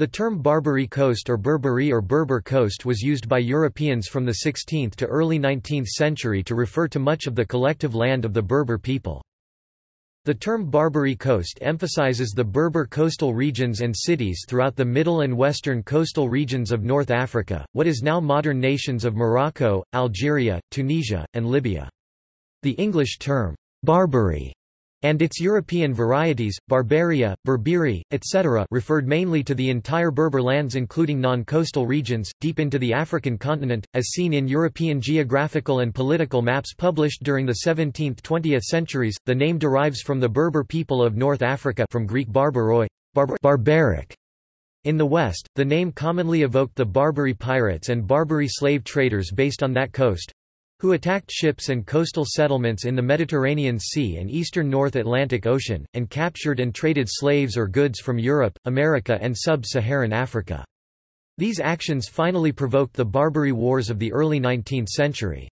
The term Barbary Coast or Berbery or Berber Coast was used by Europeans from the 16th to early 19th century to refer to much of the collective land of the Berber people. The term Barbary Coast emphasizes the Berber coastal regions and cities throughout the middle and western coastal regions of North Africa, what is now modern nations of Morocco, Algeria, Tunisia, and Libya. The English term, Barbary, and its European varieties, Barbaria, Berberi, etc. referred mainly to the entire Berber lands including non-coastal regions, deep into the African continent, as seen in European geographical and political maps published during the 17th–20th centuries. The name derives from the Berber people of North Africa from Greek barbaroi, barbar barbaric. In the West, the name commonly evoked the Barbary pirates and Barbary slave traders based on that coast, who attacked ships and coastal settlements in the Mediterranean Sea and eastern North Atlantic Ocean, and captured and traded slaves or goods from Europe, America and sub-Saharan Africa. These actions finally provoked the Barbary Wars of the early 19th century.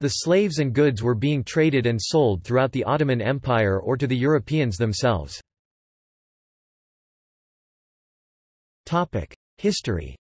The slaves and goods were being traded and sold throughout the Ottoman Empire or to the Europeans themselves. History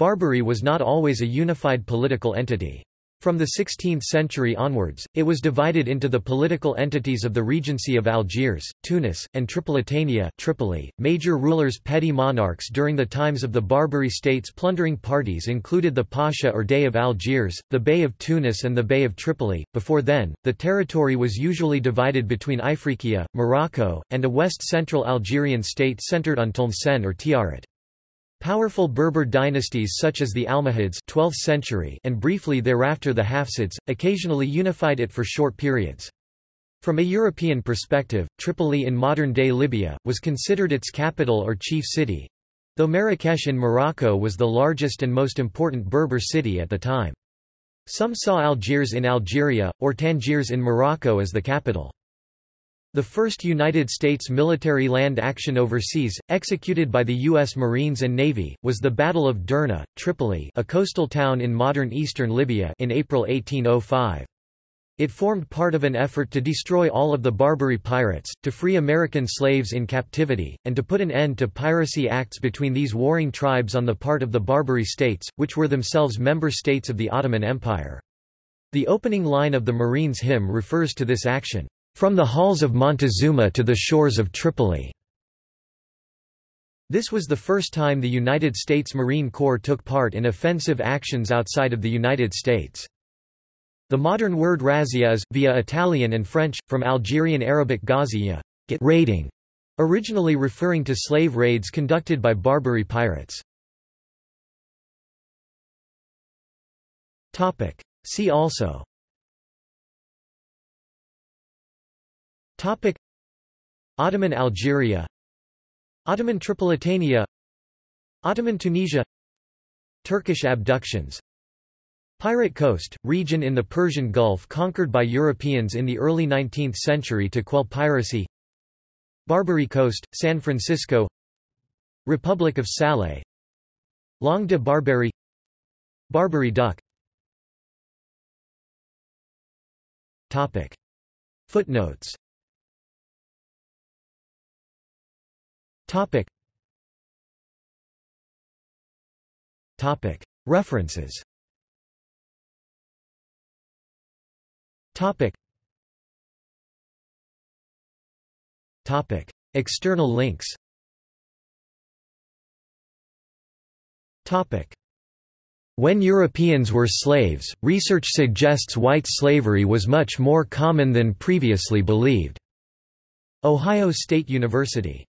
Barbary was not always a unified political entity. From the 16th century onwards, it was divided into the political entities of the Regency of Algiers, Tunis, and Tripolitania Tripoli. .Major rulers petty monarchs during the times of the Barbary states plundering parties included the Pasha or Dey of Algiers, the Bey of Tunis and the Bey of Tripoli. Before then, the territory was usually divided between Ifriqiya, Morocco, and a west-central Algerian state centered on Tlemcen or Tiaret. Powerful Berber dynasties such as the Almohads 12th century and briefly thereafter the Hafsids, occasionally unified it for short periods. From a European perspective, Tripoli in modern-day Libya, was considered its capital or chief city, though Marrakesh in Morocco was the largest and most important Berber city at the time. Some saw Algiers in Algeria, or Tangiers in Morocco as the capital. The first United States military land action overseas, executed by the U.S. Marines and Navy, was the Battle of Derna, Tripoli a coastal town in modern eastern Libya in April 1805. It formed part of an effort to destroy all of the Barbary pirates, to free American slaves in captivity, and to put an end to piracy acts between these warring tribes on the part of the Barbary states, which were themselves member states of the Ottoman Empire. The opening line of the Marines' hymn refers to this action. From the halls of Montezuma to the shores of Tripoli. This was the first time the United States Marine Corps took part in offensive actions outside of the United States. The modern word razzia is, via Italian and French, from Algerian Arabic ghaziya, get raiding, originally referring to slave raids conducted by Barbary pirates. See also Topic. Ottoman Algeria. Ottoman Tripolitania. Ottoman Tunisia. Turkish abductions. Pirate Coast, region in the Persian Gulf conquered by Europeans in the early 19th century to quell piracy. Barbary Coast, San Francisco. Republic of Salé Langue de Barbary. Barbary duck. Topic. Footnotes Topic. Topic. References. Topic. Topic. External links. Topic. When Europeans were slaves, research suggests white slavery was much more common than previously believed. Ohio State University